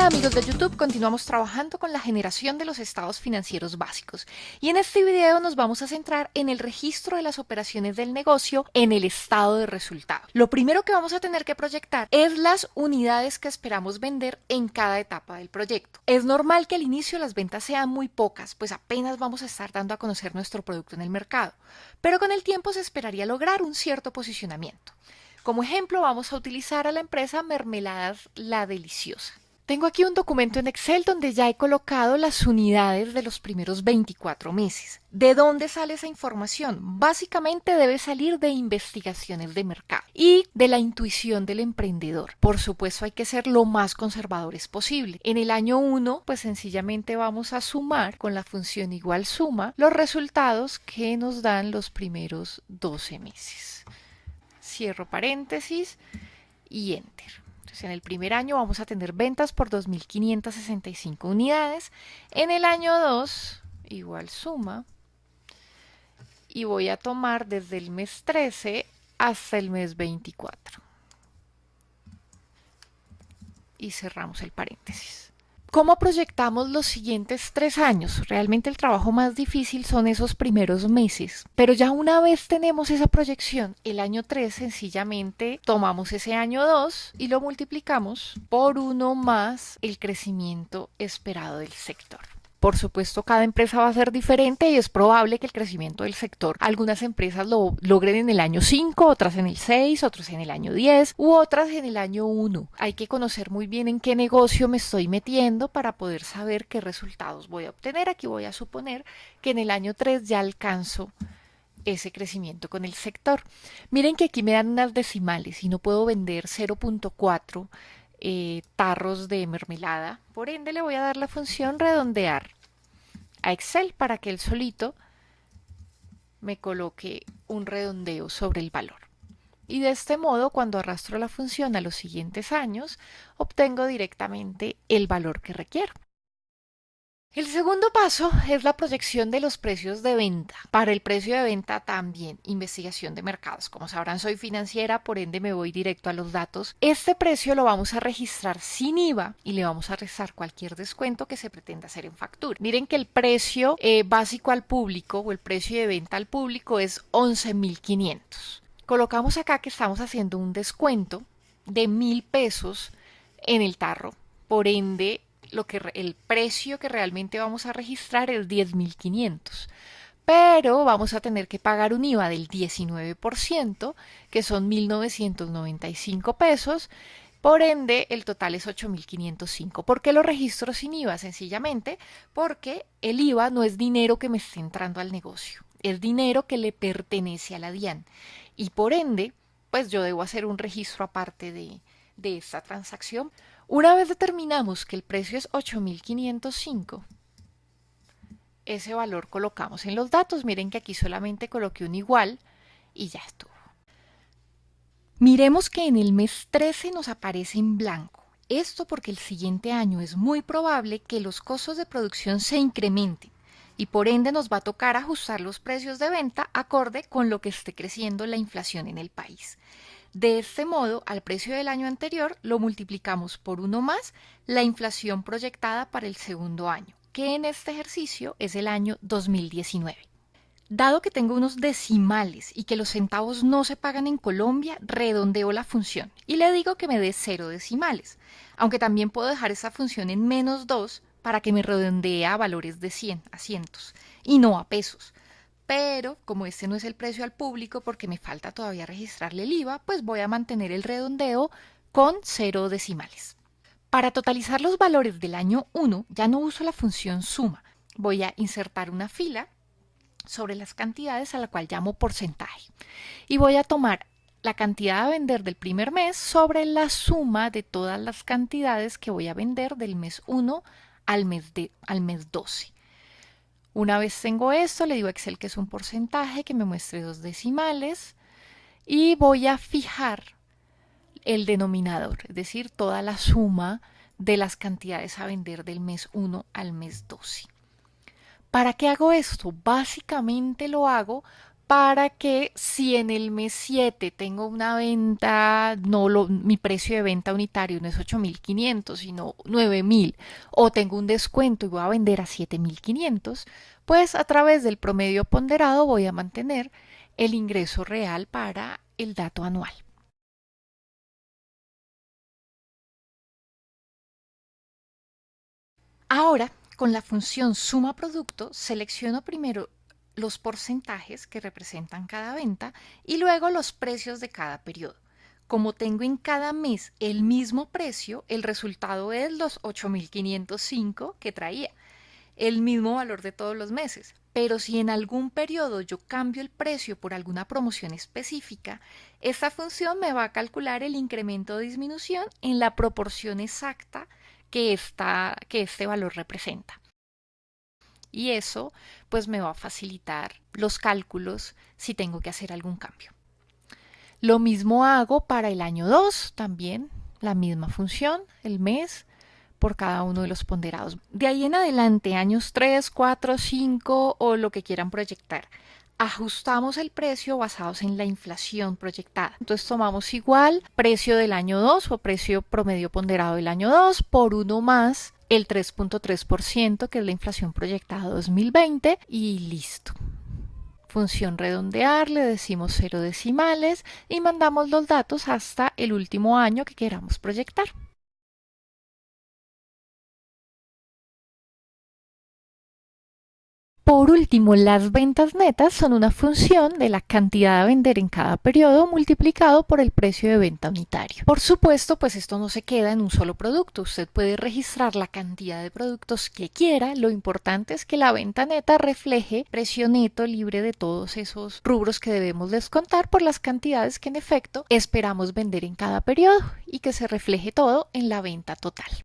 Amigos de YouTube, continuamos trabajando con la generación de los estados financieros básicos y en este video nos vamos a centrar en el registro de las operaciones del negocio en el estado de resultado. Lo primero que vamos a tener que proyectar es las unidades que esperamos vender en cada etapa del proyecto. Es normal que al inicio las ventas sean muy pocas, pues apenas vamos a estar dando a conocer nuestro producto en el mercado, pero con el tiempo se esperaría lograr un cierto posicionamiento. Como ejemplo vamos a utilizar a la empresa Mermeladas La Deliciosa. Tengo aquí un documento en Excel donde ya he colocado las unidades de los primeros 24 meses. ¿De dónde sale esa información? Básicamente debe salir de investigaciones de mercado y de la intuición del emprendedor. Por supuesto hay que ser lo más conservadores posible. En el año 1 pues sencillamente vamos a sumar con la función igual suma los resultados que nos dan los primeros 12 meses. Cierro paréntesis y enter en el primer año vamos a tener ventas por 2.565 unidades. En el año 2, igual suma. Y voy a tomar desde el mes 13 hasta el mes 24. Y cerramos el paréntesis. ¿Cómo proyectamos los siguientes tres años? Realmente el trabajo más difícil son esos primeros meses, pero ya una vez tenemos esa proyección, el año 3 sencillamente tomamos ese año 2 y lo multiplicamos por uno más el crecimiento esperado del sector. Por supuesto, cada empresa va a ser diferente y es probable que el crecimiento del sector, algunas empresas lo logren en el año 5, otras en el 6, otras en el año 10 u otras en el año 1. Hay que conocer muy bien en qué negocio me estoy metiendo para poder saber qué resultados voy a obtener. Aquí voy a suponer que en el año 3 ya alcanzo ese crecimiento con el sector. Miren que aquí me dan unas decimales y no puedo vender 0.4 eh, tarros de mermelada. Por ende le voy a dar la función redondear a Excel para que él solito me coloque un redondeo sobre el valor. Y de este modo, cuando arrastro la función a los siguientes años, obtengo directamente el valor que requiero. El segundo paso es la proyección de los precios de venta. Para el precio de venta también investigación de mercados. Como sabrán, soy financiera, por ende me voy directo a los datos. Este precio lo vamos a registrar sin IVA y le vamos a restar cualquier descuento que se pretenda hacer en factura. Miren que el precio eh, básico al público o el precio de venta al público es 11.500. Colocamos acá que estamos haciendo un descuento de mil pesos en el tarro. Por ende, lo que el precio que realmente vamos a registrar es 10.500 pero vamos a tener que pagar un IVA del 19%, que son 1.995 pesos, por ende el total es 8.505. ¿Por qué lo registro sin IVA? Sencillamente porque el IVA no es dinero que me esté entrando al negocio, es dinero que le pertenece a la DIAN y por ende, pues yo debo hacer un registro aparte de, de esta transacción una vez determinamos que el precio es 8.505, ese valor colocamos en los datos. Miren que aquí solamente coloqué un igual y ya estuvo. Miremos que en el mes 13 nos aparece en blanco. Esto porque el siguiente año es muy probable que los costos de producción se incrementen y por ende nos va a tocar ajustar los precios de venta acorde con lo que esté creciendo la inflación en el país. De este modo, al precio del año anterior lo multiplicamos por uno más la inflación proyectada para el segundo año, que en este ejercicio es el año 2019. Dado que tengo unos decimales y que los centavos no se pagan en Colombia, redondeo la función y le digo que me dé cero decimales, aunque también puedo dejar esa función en menos 2 para que me redondee a valores de 100, a cientos, y no a pesos pero como este no es el precio al público porque me falta todavía registrarle el IVA, pues voy a mantener el redondeo con cero decimales. Para totalizar los valores del año 1 ya no uso la función suma, voy a insertar una fila sobre las cantidades a la cual llamo porcentaje y voy a tomar la cantidad a vender del primer mes sobre la suma de todas las cantidades que voy a vender del mes 1 al mes, de, al mes 12. Una vez tengo esto, le digo a Excel que es un porcentaje, que me muestre dos decimales y voy a fijar el denominador, es decir, toda la suma de las cantidades a vender del mes 1 al mes 12. ¿Para qué hago esto? Básicamente lo hago para que si en el mes 7 tengo una venta, no lo, mi precio de venta unitario no es 8.500, sino 9.000, o tengo un descuento y voy a vender a 7.500, pues a través del promedio ponderado voy a mantener el ingreso real para el dato anual. Ahora, con la función suma producto, selecciono primero los porcentajes que representan cada venta y luego los precios de cada periodo. Como tengo en cada mes el mismo precio, el resultado es los 8.505 que traía, el mismo valor de todos los meses. Pero si en algún periodo yo cambio el precio por alguna promoción específica, esta función me va a calcular el incremento o disminución en la proporción exacta que, que este valor representa y eso pues me va a facilitar los cálculos si tengo que hacer algún cambio. Lo mismo hago para el año 2 también, la misma función, el mes, por cada uno de los ponderados. De ahí en adelante, años 3, 4, 5 o lo que quieran proyectar, ajustamos el precio basados en la inflación proyectada. Entonces tomamos igual precio del año 2 o precio promedio ponderado del año 2 por uno más el 3.3%, que es la inflación proyectada 2020, y listo. Función redondear, le decimos cero decimales y mandamos los datos hasta el último año que queramos proyectar. Por último, las ventas netas son una función de la cantidad a vender en cada periodo multiplicado por el precio de venta unitario. Por supuesto, pues esto no se queda en un solo producto. Usted puede registrar la cantidad de productos que quiera. Lo importante es que la venta neta refleje precio neto libre de todos esos rubros que debemos descontar por las cantidades que en efecto esperamos vender en cada periodo y que se refleje todo en la venta total.